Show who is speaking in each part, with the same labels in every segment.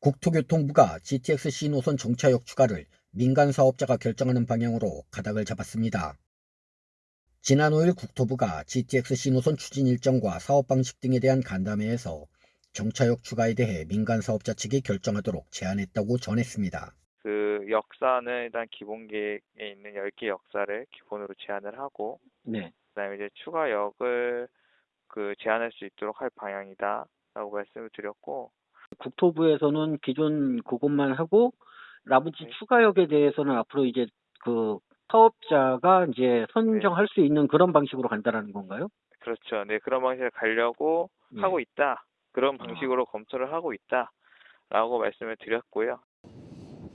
Speaker 1: 국토교통부가 GTX-C 노선 정차역 추가를 민간 사업자가 결정하는 방향으로 가닥을 잡았습니다. 지난 5일 국토부가 GTX-C 노선 추진 일정과 사업 방식 등에 대한 간담회에서 정차역 추가에 대해 민간 사업자 측이 결정하도록 제안했다고 전했습니다.
Speaker 2: 그 역사는 일단 기본 계획에 있는 10개 역사를 기본으로 제안을 하고
Speaker 3: 네.
Speaker 2: 그다음에 이제 추가 역을 그 제안할 수 있도록 할 방향이다라고 말씀을 드렸고
Speaker 3: 국토부에서는 기존 그것만 하고 나머지
Speaker 2: 네.
Speaker 3: 추가역에 대해서는 앞으로 이제 그 사업자가 이제 선정할 수 있는 그런 방식으로 간다라는 건가요?
Speaker 2: 그렇죠. 네 그런 방식을 가려고
Speaker 3: 예.
Speaker 2: 하고 있다. 그런
Speaker 3: 아.
Speaker 2: 방식으로 검토를 하고 있다라고 말씀을 드렸고요.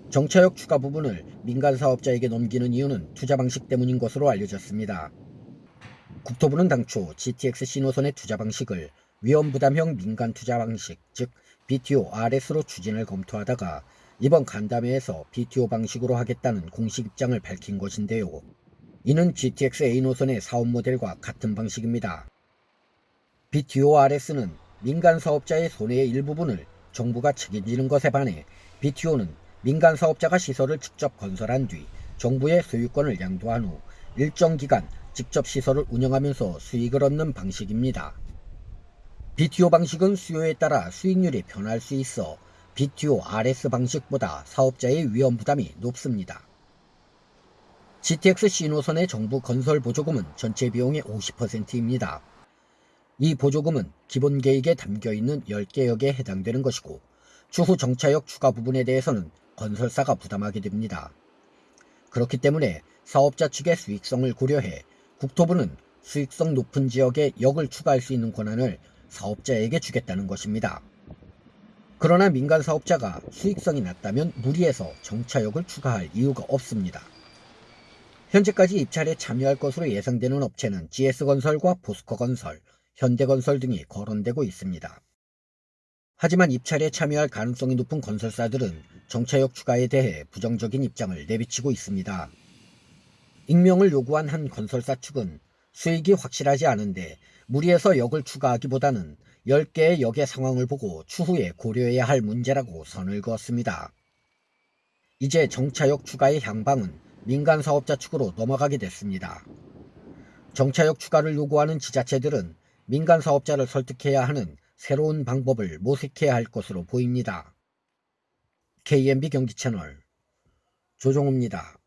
Speaker 1: 정차역 추가 부분을 민간 사업자에게 넘기는 이유는 투자 방식 때문인 것으로 알려졌습니다. 국토부는 당초 GTX-C 노선의 투자 방식을 위험 부담형 민간 투자 방식, 즉 BTO-RS로 추진을 검토하다가 이번 간담회에서 BTO 방식으로 하겠다는 공식 입장을 밝힌 것인데요. 이는 GTX-A 노선의 사업 모델과 같은 방식입니다. BTO-RS는 민간 사업자의 손해의 일부분을 정부가 책임지는 것에 반해 BTO는 민간 사업자가 시설을 직접 건설한 뒤 정부의 소유권을 양도한 후 일정 기간 직접 시설을 운영하면서 수익을 얻는 방식입니다. BTO 방식은 수요에 따라 수익률이 변할 수 있어 BTO RS 방식보다 사업자의 위험 부담이 높습니다. GTX C 노선의 정부 건설 보조금은 전체 비용의 50%입니다. 이 보조금은 기본 계획에 담겨 있는 10개 역에 해당되는 것이고 추후 정차역 추가 부분에 대해서는 건설사가 부담하게 됩니다. 그렇기 때문에 사업자 측의 수익성을 고려해 국토부는 수익성 높은 지역에 역을 추가할 수 있는 권한을 사업자에게 주겠다는 것입니다. 그러나 민간 사업자가 수익성이 낮다면 무리해서 정차역을 추가할 이유가 없습니다. 현재까지 입찰에 참여할 것으로 예상되는 업체는 GS건설과 포스코건설, 현대건설 등이 거론되고 있습니다. 하지만 입찰에 참여할 가능성이 높은 건설사들은 정차역 추가에 대해 부정적인 입장을 내비치고 있습니다. 익명을 요구한 한 건설사 측은 수익이 확실하지 않은데 무리해서 역을 추가하기보다는 10개의 역의 상황을 보고 추후에 고려해야 할 문제라고 선을 그었습니다. 이제 정차역 추가의 향방은 민간 사업자 측으로 넘어가게 됐습니다. 정차역 추가를 요구하는 지자체들은 민간 사업자를 설득해야 하는 새로운 방법을 모색해야 할 것으로 보입니다. KMB 경기 채널 조종호입니다.